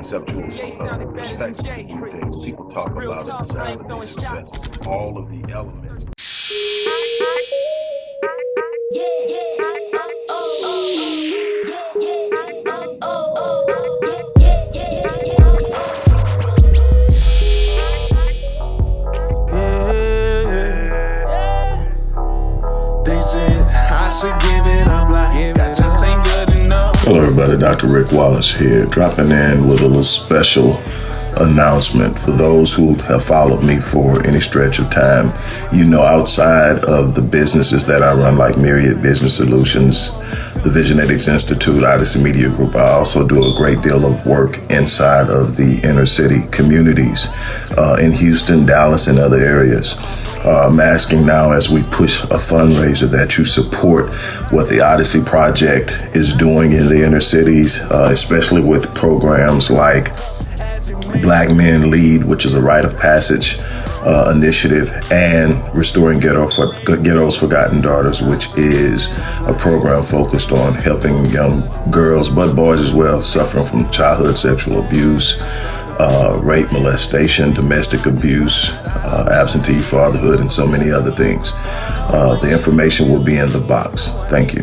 conceptual uh, perspective to view things. People talk about a desire to be successful. All of the elements. Hello, everybody. Dr. Rick Wallace here, dropping in with a little special announcement for those who have followed me for any stretch of time. You know, outside of the businesses that I run, like Myriad Business Solutions, the Visionetics Institute, Odyssey Media Group, I also do a great deal of work inside of the inner city communities uh, in Houston, Dallas, and other areas. Uh, I'm asking now as we push a fundraiser that you support what the Odyssey Project is doing in the inner cities, uh, especially with programs like Black Men Lead, which is a rite of passage uh, initiative, and Restoring Ghetto for, Ghetto's Forgotten Daughters, which is a program focused on helping young girls, but boys as well, suffering from childhood sexual abuse uh, rape, molestation, domestic abuse, uh, absentee fatherhood, and so many other things. Uh, the information will be in the box. Thank you.